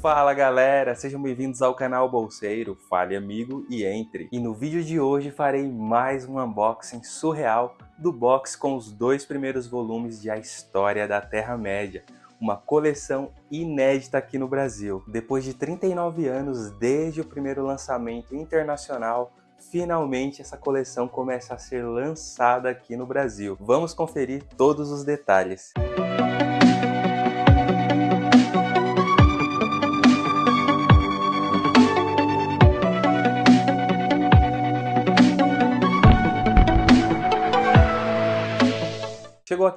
Fala galera, sejam bem-vindos ao canal Bolseiro, fale amigo e entre. E no vídeo de hoje farei mais um unboxing surreal do box com os dois primeiros volumes de A História da Terra-média, uma coleção inédita aqui no Brasil. Depois de 39 anos desde o primeiro lançamento internacional, finalmente essa coleção começa a ser lançada aqui no Brasil. Vamos conferir todos os detalhes. Chegou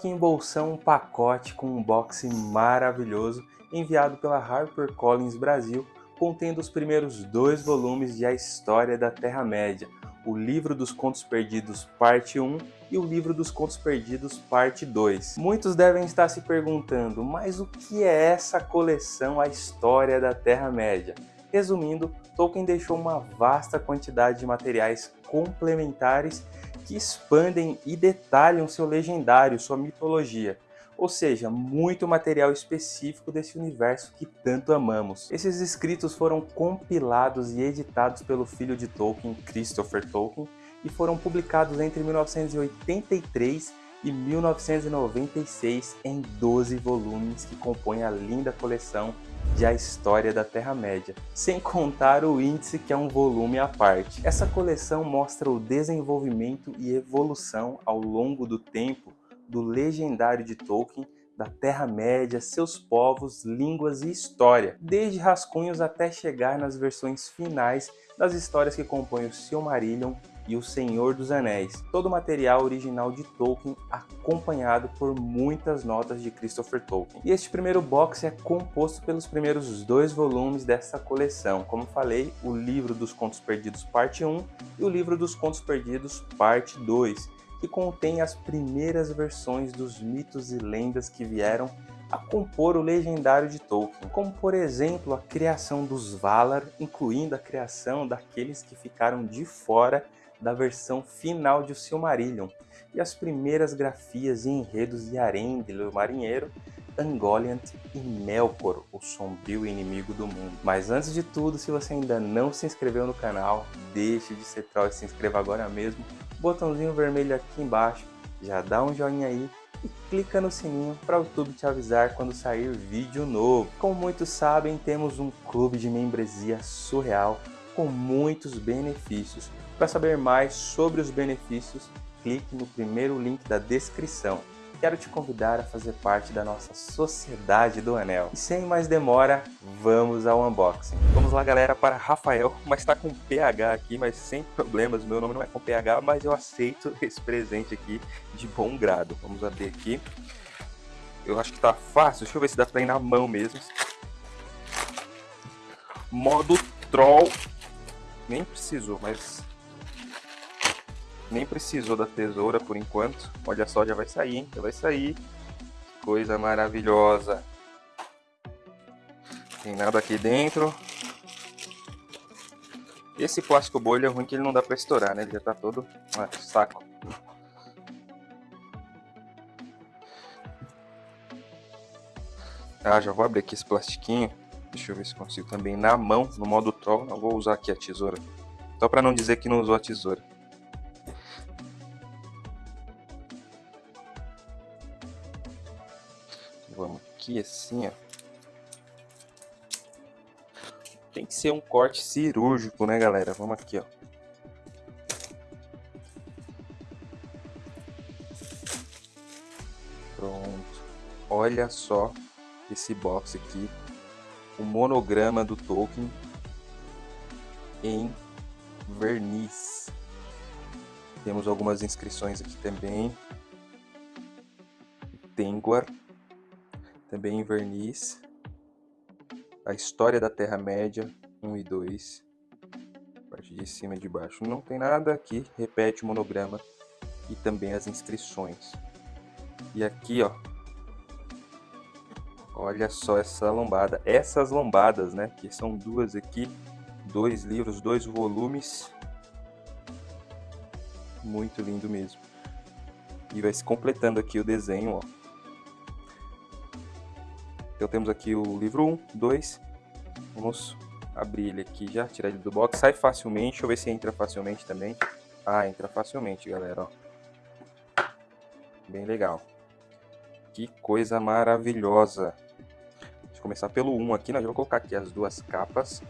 aqui em bolsão um pacote com um box maravilhoso enviado pela HarperCollins Brasil, contendo os primeiros dois volumes de A História da Terra-média, o Livro dos Contos Perdidos Parte 1 e o Livro dos Contos Perdidos Parte 2. Muitos devem estar se perguntando, mas o que é essa coleção A História da Terra-média? Resumindo, Tolkien deixou uma vasta quantidade de materiais complementares que expandem e detalham seu legendário, sua mitologia, ou seja, muito material específico desse universo que tanto amamos. Esses escritos foram compilados e editados pelo filho de Tolkien, Christopher Tolkien, e foram publicados entre 1983 e 1996 em 12 volumes que compõem a linda coleção de A História da Terra-média, sem contar o índice que é um volume à parte. Essa coleção mostra o desenvolvimento e evolução ao longo do tempo do legendário de Tolkien, da Terra-média, seus povos, línguas e história, desde rascunhos até chegar nas versões finais das histórias que compõem o Silmarillion e O Senhor dos Anéis, todo o material original de Tolkien acompanhado por muitas notas de Christopher Tolkien. E este primeiro box é composto pelos primeiros dois volumes dessa coleção, como falei, o Livro dos Contos Perdidos parte 1 e o Livro dos Contos Perdidos parte 2, que contém as primeiras versões dos mitos e lendas que vieram a compor o legendário de Tolkien, como por exemplo a criação dos Valar, incluindo a criação daqueles que ficaram de fora da versão final de O Silmarillion, e as primeiras grafias e enredos de Arendelle, o marinheiro, Ungoliant e Melkor, o sombrio inimigo do mundo. Mas antes de tudo, se você ainda não se inscreveu no canal, deixe de ser troll e se inscreva agora mesmo. Botãozinho vermelho aqui embaixo, já dá um joinha aí e clica no sininho para o YouTube te avisar quando sair vídeo novo. Como muitos sabem, temos um clube de membresia surreal com muitos benefícios. Para saber mais sobre os benefícios, clique no primeiro link da descrição. Quero te convidar a fazer parte da nossa Sociedade do Anel. E sem mais demora, vamos ao unboxing. Vamos lá galera, para Rafael, mas está com PH aqui, mas sem problemas, meu nome não é com PH, mas eu aceito esse presente aqui de bom grado. Vamos abrir aqui. Eu acho que tá fácil, deixa eu ver se dá para ir na mão mesmo. Modo Troll. Nem precisou, mas nem precisou da tesoura por enquanto. Olha só, já vai sair, hein? Já vai sair. Coisa maravilhosa. Tem nada aqui dentro. Esse plástico bolha é ruim que ele não dá pra estourar, né? Ele já tá todo... Ah, saco. Ah, já vou abrir aqui esse plastiquinho. Deixa eu ver se consigo também na mão, no modo troll. Eu vou usar aqui a tesoura. Só para não dizer que não usou a tesoura. Aqui assim, ó. Tem que ser um corte cirúrgico, né, galera? Vamos aqui, ó. Pronto. Olha só esse box aqui. O monograma do Tolkien em verniz. Temos algumas inscrições aqui também. Tengwar também em verniz, a história da Terra-média 1 e 2, parte de cima e de baixo. Não tem nada aqui, repete o monograma. E também as inscrições. E aqui, ó, olha só essa lombada, essas lombadas, né, que são duas aqui, dois livros, dois volumes, muito lindo mesmo. E vai se completando aqui o desenho, ó. Então temos aqui o livro 1, 2 Vamos abrir ele aqui já, tirar ele do box. Sai facilmente, deixa eu ver se entra facilmente também. Ah, entra facilmente, galera, ó. Bem legal. Que coisa maravilhosa. Deixa eu começar pelo 1 aqui, nós vamos colocar aqui as duas capas.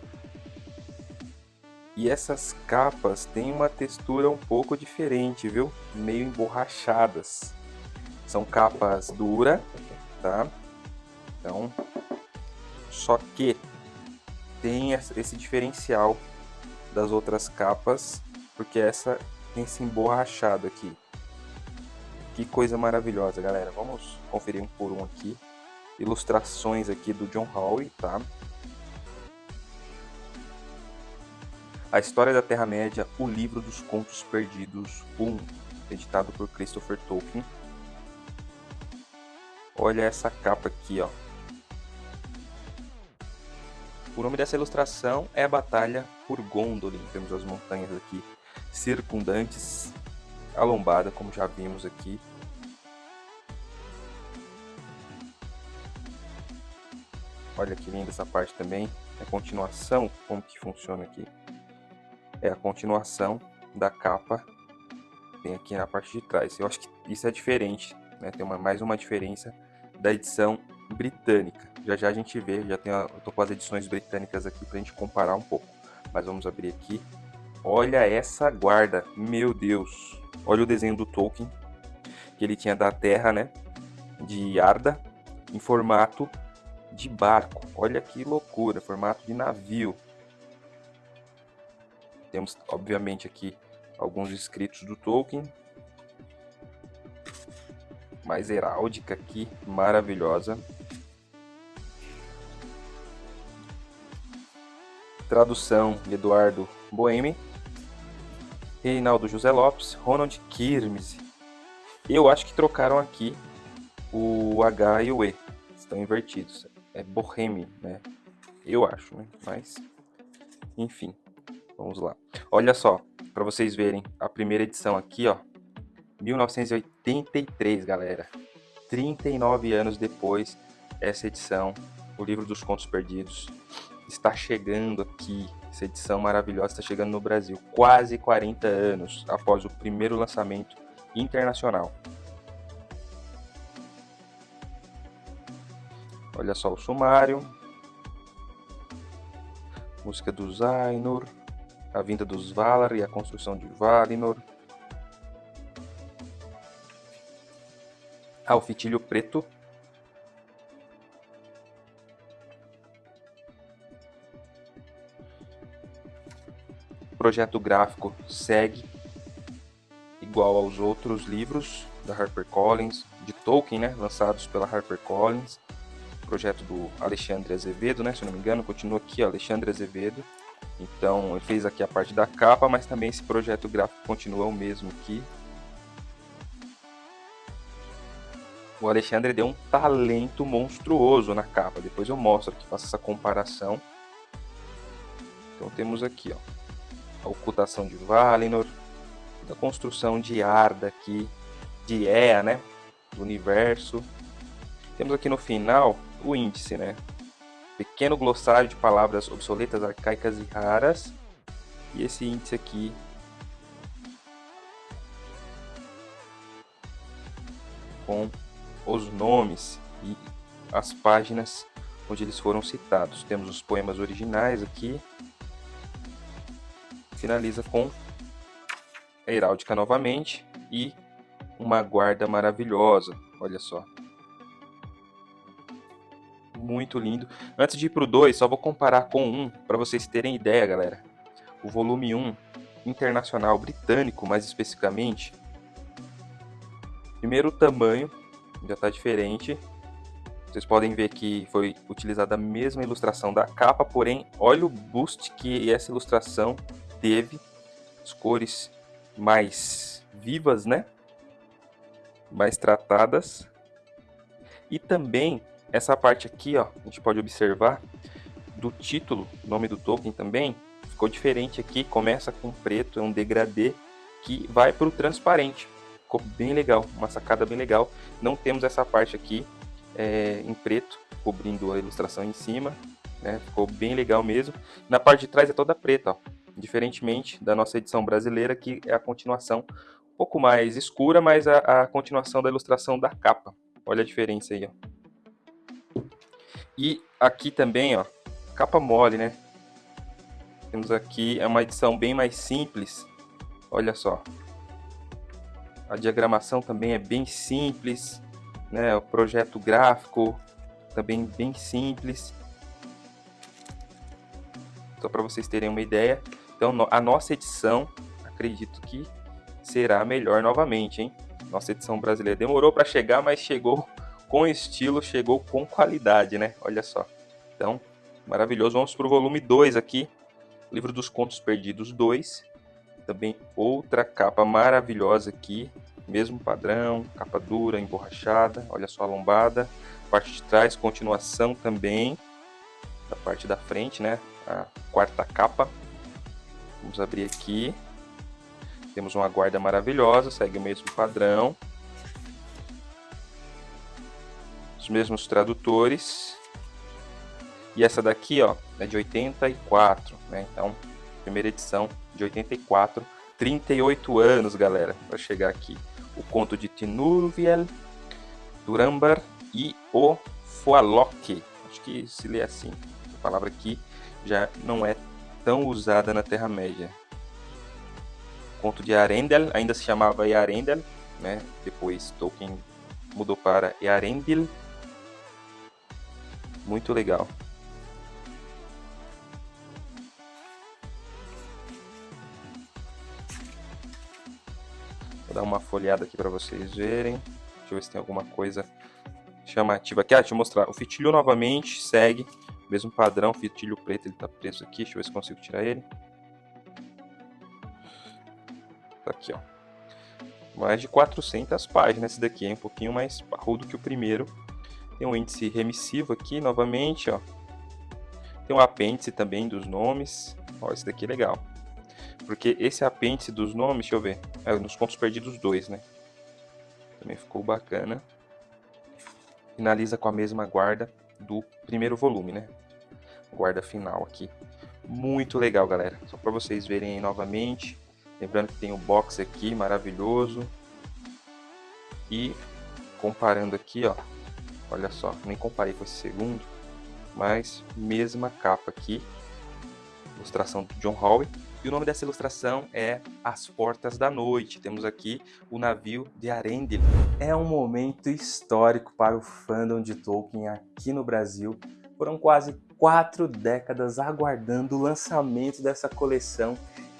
E essas capas têm uma textura um pouco diferente, viu? Meio emborrachadas. São capas duras, tá? Então, só que tem esse diferencial das outras capas, porque essa tem esse emborrachado aqui. Que coisa maravilhosa, galera. Vamos conferir um por um aqui. Ilustrações aqui do John Howe, tá? A História da Terra-média, o Livro dos Contos Perdidos 1, editado por Christopher Tolkien. Olha essa capa aqui, ó. O nome dessa ilustração é a Batalha por Gondolin. Temos as montanhas aqui circundantes, a lombada, como já vimos aqui. Olha que linda essa parte também. É a continuação, como que funciona aqui. É a continuação da capa, tem aqui na parte de trás. Eu acho que isso é diferente, né? tem uma, mais uma diferença da edição britânica. Já já a gente vê, já tem a, eu tô com as edições britânicas aqui pra gente comparar um pouco. Mas vamos abrir aqui. Olha essa guarda, meu Deus. Olha o desenho do Tolkien, que ele tinha da Terra, né, de Arda, em formato de barco. Olha que loucura, formato de navio. Temos, obviamente, aqui alguns escritos do Tolkien. Mais heráldica aqui, maravilhosa. Tradução Eduardo Boemi. Reinaldo José Lopes, Ronald Kirmes. Eu acho que trocaram aqui o H e o E. Estão invertidos. É Bohemi, né? Eu acho, né? Mas, enfim, vamos lá. Olha só, para vocês verem a primeira edição aqui, ó. 1983, galera. 39 anos depois, essa edição, o livro dos contos perdidos, está chegando aqui. Essa edição maravilhosa está chegando no Brasil. Quase 40 anos após o primeiro lançamento internacional. Olha só o sumário. Música do Zainur. A vinda dos Valar e a construção de Valinor. Ah, o fitilho preto projeto gráfico segue igual aos outros livros da HarperCollins, de Tolkien, né, lançados pela HarperCollins. Projeto do Alexandre Azevedo, né, se não me engano, continua aqui, ó, Alexandre Azevedo. Então, ele fez aqui a parte da capa, mas também esse projeto gráfico continua o mesmo aqui. O Alexandre deu um talento monstruoso na capa. Depois eu mostro aqui, faço essa comparação. Então temos aqui, ó, a ocultação de Valinor, da construção de Arda aqui, de Ea, né, do universo. Temos aqui no final o índice, né, pequeno glossário de palavras obsoletas, arcaicas e raras. E esse índice aqui com os nomes e as páginas onde eles foram citados. Temos os poemas originais aqui, finaliza com a heráldica novamente e uma guarda maravilhosa. Olha só. Muito lindo. Antes de ir para o 2, só vou comparar com um para vocês terem ideia, galera. O volume 1 internacional britânico, mais especificamente. Primeiro o tamanho, já está diferente. Vocês podem ver que foi utilizada a mesma ilustração da capa, porém, olha o boost que essa ilustração teve as cores mais vivas, né? Mais tratadas. E também essa parte aqui, ó, a gente pode observar do título, nome do token também, ficou diferente aqui, começa com preto, é um degradê que vai para o transparente. Ficou bem legal, uma sacada bem legal. Não temos essa parte aqui é, em preto, cobrindo a ilustração em cima. né? Ficou bem legal mesmo. Na parte de trás é toda preta, ó. Diferentemente da nossa edição brasileira, que é a continuação um pouco mais escura, mas a, a continuação da ilustração da capa. Olha a diferença aí, ó. E aqui também, ó, capa mole, né? Temos aqui, é uma edição bem mais simples. Olha só. A diagramação também é bem simples, né? O projeto gráfico também bem simples. Só para vocês terem uma ideia. Então, a nossa edição, acredito que será melhor novamente, hein? Nossa edição brasileira demorou para chegar, mas chegou com estilo, chegou com qualidade, né? Olha só. Então, maravilhoso. Vamos para o volume 2 aqui. Livro dos Contos Perdidos 2. Também outra capa maravilhosa aqui. Mesmo padrão, capa dura, emborrachada. Olha só a lombada. Parte de trás, continuação também. Da parte da frente, né? A quarta capa. Vamos abrir aqui. Temos uma guarda maravilhosa, segue o mesmo padrão. Os mesmos tradutores. E essa daqui, ó, é de 84, né? Então, primeira edição de 84, 38 anos, galera, para chegar aqui. O conto de Tinurviel, Durambar e o Fualoque. Acho que se lê assim. A palavra aqui já não é tão usada na Terra-média. Conto de Arendel, ainda se chamava Earendel, né? Depois Tolkien mudou para Earendil. Muito legal. Vou dar uma folhada aqui para vocês verem. Deixa eu ver se tem alguma coisa chamativa aqui. Ah, deixa eu mostrar. O fitilho novamente segue mesmo padrão. Fitilho preto, ele tá preso aqui. Deixa eu ver se consigo tirar ele. Tá aqui, ó. Mais de 400 páginas esse daqui, é um pouquinho mais parrudo que o primeiro. Tem um índice remissivo aqui, novamente, ó. Tem um apêndice também dos nomes. Ó, esse daqui é legal. Porque esse apêndice dos nomes, deixa eu ver, é nos contos perdidos 2, né? Também ficou bacana. Finaliza com a mesma guarda do primeiro volume, né? Guarda final aqui. Muito legal, galera. Só para vocês verem novamente. Lembrando que tem o box aqui, maravilhoso. E comparando aqui, ó. Olha só, nem comparei com esse segundo. Mas mesma capa aqui. Ilustração do John Howe. E o nome dessa ilustração é As Portas da Noite. Temos aqui o navio de Arendelle. É um momento histórico para o fandom de Tolkien aqui no Brasil. Foram quase quatro décadas aguardando o lançamento dessa coleção.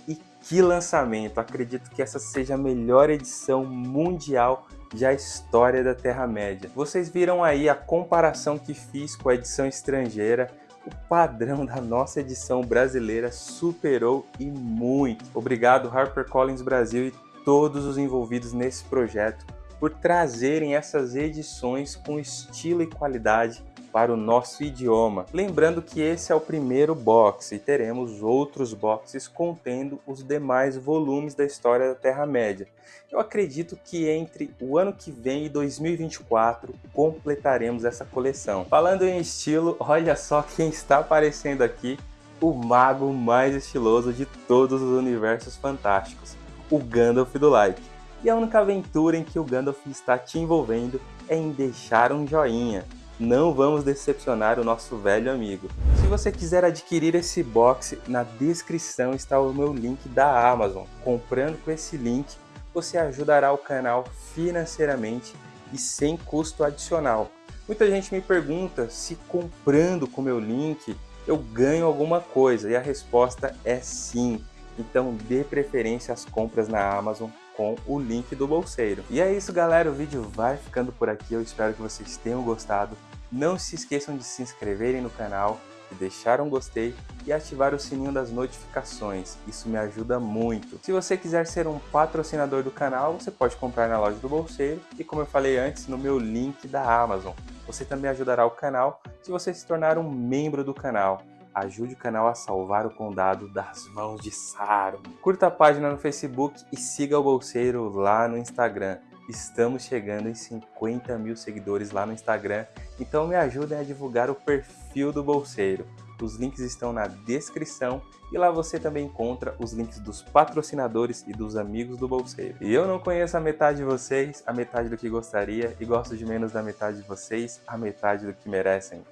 E que lançamento! Acredito que essa seja a melhor edição mundial da história da Terra-média. Vocês viram aí a comparação que fiz com a edição estrangeira o padrão da nossa edição brasileira superou e muito. Obrigado HarperCollins Brasil e todos os envolvidos nesse projeto por trazerem essas edições com estilo e qualidade para o nosso idioma. Lembrando que esse é o primeiro box e teremos outros boxes contendo os demais volumes da história da Terra-média. Eu acredito que entre o ano que vem e 2024 completaremos essa coleção. Falando em estilo, olha só quem está aparecendo aqui, o mago mais estiloso de todos os universos fantásticos, o Gandalf do Like. E a única aventura em que o Gandalf está te envolvendo é em deixar um joinha não vamos decepcionar o nosso velho amigo. Se você quiser adquirir esse box, na descrição está o meu link da Amazon. Comprando com esse link, você ajudará o canal financeiramente e sem custo adicional. Muita gente me pergunta se comprando com meu link eu ganho alguma coisa e a resposta é sim. Então dê preferência às compras na Amazon com o link do bolseiro. E é isso galera, o vídeo vai ficando por aqui, eu espero que vocês tenham gostado. Não se esqueçam de se inscreverem no canal, de deixar um gostei e ativar o sininho das notificações, isso me ajuda muito. Se você quiser ser um patrocinador do canal, você pode comprar na loja do Bolseiro e como eu falei antes, no meu link da Amazon. Você também ajudará o canal se você se tornar um membro do canal. Ajude o canal a salvar o condado das mãos de Saruman. Curta a página no Facebook e siga o Bolseiro lá no Instagram. Estamos chegando em 50 mil seguidores lá no Instagram, então me ajudem a divulgar o perfil do Bolseiro. Os links estão na descrição e lá você também encontra os links dos patrocinadores e dos amigos do Bolseiro. E eu não conheço a metade de vocês, a metade do que gostaria, e gosto de menos da metade de vocês, a metade do que merecem.